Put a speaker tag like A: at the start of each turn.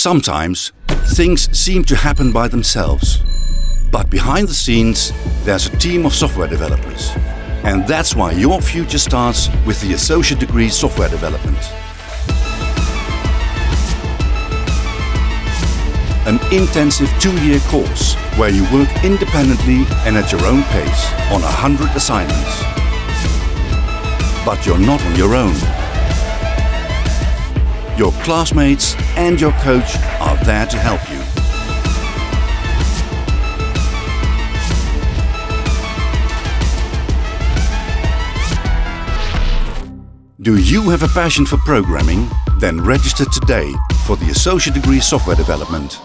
A: Sometimes things seem to happen by themselves. But behind the scenes, there's a team of software developers. And that's why your future starts with the Associate Degree Software Development. An intensive two-year course where you work independently and at your own pace on a hundred assignments. But you're not on your own. Your classmates and your coach are there to help you. Do you have a passion for programming? Then register today for the Associate Degree Software Development.